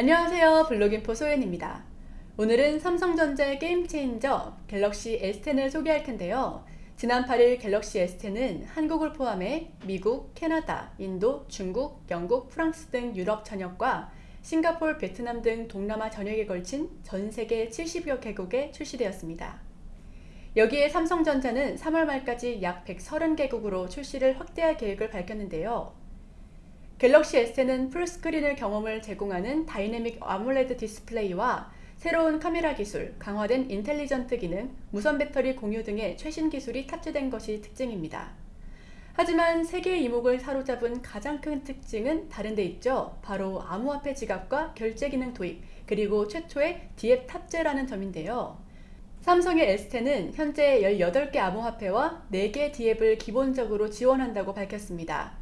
안녕하세요 블로깅포 소연입니다. 오늘은 삼성전자의 게임체인저 갤럭시 S10을 소개할 텐데요. 지난 8일 갤럭시 S10은 한국을 포함해 미국, 캐나다, 인도, 중국, 영국, 프랑스 등 유럽 전역과 싱가폴, 베트남 등 동남아 전역에 걸친 전 세계 70여 개국에 출시되었습니다. 여기에 삼성전자는 3월 말까지 약 130개국으로 출시를 확대할 계획을 밝혔는데요. 갤럭시 S는 full screen을 경험을 제공하는 dynamic AMOLED 디스플레이와 새로운 카메라 기술, 강화된 intelligent 기능, 무선 배터리 공유 등의 최신 기술이 탑재된 것이 특징입니다. 하지만 세계의 이목을 사로잡은 가장 큰 특징은 다른 데 있죠. 바로 암호화폐 지갑과 결제 기능 도입, 그리고 최초의 DApp 탑재라는 점인데요. 삼성의 S10은 현재 18개 암호화폐와 4개 DApp을 기본적으로 지원한다고 밝혔습니다.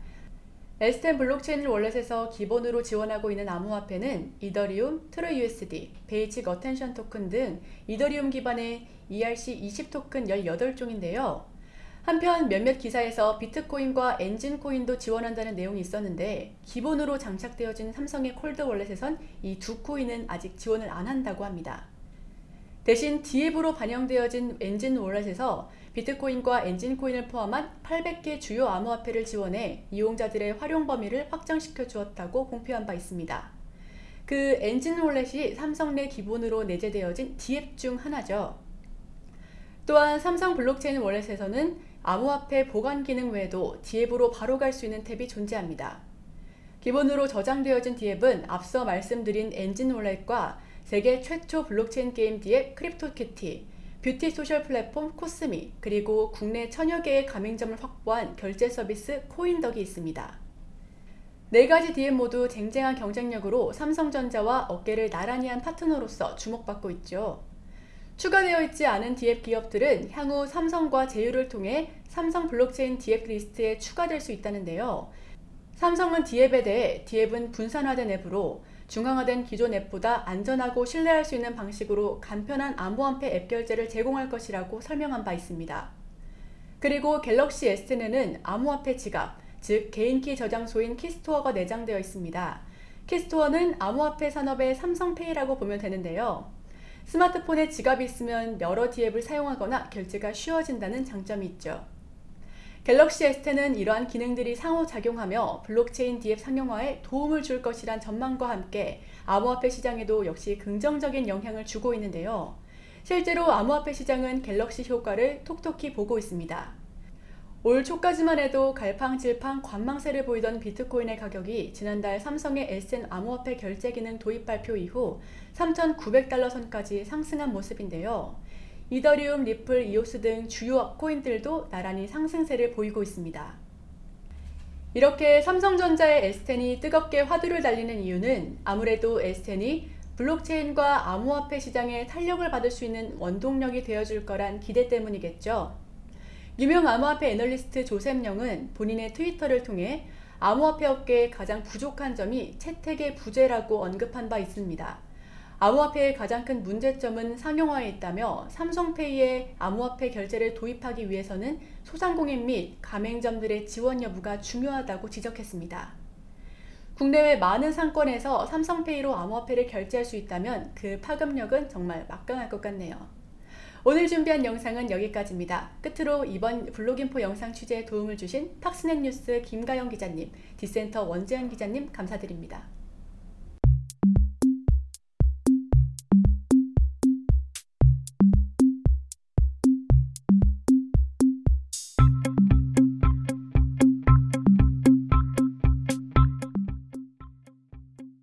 S10 블록체인 wallet에서 기본으로 지원하고 있는 암호화폐는 이더리움, 트루USD, Basic Attention 토큰 등 이더리움 기반의 ERC20 토큰 18종인데요. 한편 몇몇 기사에서 비트코인과 엔진코인도 지원한다는 내용이 있었는데 기본으로 장착되어진 삼성의 cold wallet에선 이 두 코인은 아직 지원을 안 한다고 합니다. 대신 DApp으로 반영되어진 엔진 wallet에서 비트코인과 엔진코인을 포함한 800개 주요 암호화폐를 지원해 이용자들의 활용 범위를 확장시켜 주었다고 공표한 바 있습니다. 그 엔진 wallet이 삼성 내 기본으로 내재되어진 DApp 중 하나죠. 또한 삼성 블록체인 wallet에서는 암호화폐 보관 기능 외에도 DApp으로 바로 갈 수 있는 탭이 존재합니다. 기본으로 저장되어진 DApp은 앞서 말씀드린 엔진 wallet과 세계 최초 블록체인 게임 DApp 크립토키티, beauty social 플랫폼 코스미, 그리고 국내 천여 개의 가맹점을 확보한 결제 서비스 코인덕이 있습니다. 네 가지 DApp 모두 쟁쟁한 경쟁력으로 삼성전자와 어깨를 나란히 한 파트너로서 주목받고 있죠. 추가되어 있지 않은 DApp 기업들은 향후 삼성과 제휴를 통해 삼성 블록체인 DApp 리스트에 추가될 수 있다는데요. 삼성은 DApp에 대해 DApp은 분산화된 앱으로 중앙화된 기존 앱보다 안전하고 신뢰할 수 있는 방식으로 간편한 암호화폐 앱 결제를 제공할 것이라고 설명한 바 있습니다. 그리고 갤럭시 S10에는 암호화폐 지갑, 즉 개인키 저장소인 keystore가 내장되어 있습니다. keystore는 암호화폐 산업의 삼성페이라고 보면 되는데요. 스마트폰에 지갑이 있으면 여러 DApp을 사용하거나 결제가 쉬워진다는 장점이 있죠. 갤럭시 S10은 이러한 기능들이 상호작용하며 블록체인 DApp 상용화에 도움을 줄 것이란 전망과 함께 암호화폐 시장에도 역시 긍정적인 영향을 주고 있는데요. 실제로 암호화폐 시장은 갤럭시 효과를 톡톡히 보고 있습니다. 올 초까지만 해도 갈팡질팡 관망세를 보이던 비트코인의 가격이 지난달 삼성의 SN 암호화폐 결제 기능 도입 발표 이후 3,900달러 선까지 상승한 모습인데요. 이더리움, 리플, 이오스 등 주요 코인들도 나란히 상승세를 보이고 있습니다. 이렇게 삼성전자의 S10이 뜨겁게 화두를 달리는 이유는 아무래도 S10이 블록체인과 암호화폐 시장에 탄력을 받을 수 있는 원동력이 되어줄 거란 기대 때문이겠죠. 유명 암호화폐 애널리스트 조셉 영은 본인의 트위터를 통해 암호화폐 업계의 가장 부족한 점이 채택의 부재라고 언급한 바 있습니다. 암호화폐의 가장 큰 문제점은 상용화에 있다며 삼성페이에 암호화폐 결제를 도입하기 위해서는 소상공인 및 가맹점들의 지원 여부가 중요하다고 지적했습니다. 국내외 많은 상권에서 삼성페이로 암호화폐를 결제할 수 있다면 그 파급력은 정말 막강할 것 같네요. 오늘 준비한 영상은 여기까지입니다. 끝으로 이번 블로깅포 영상 취재에 도움을 주신 팍스넷 뉴스 김가영 기자님, 디센터 원재현 기자님 감사드립니다.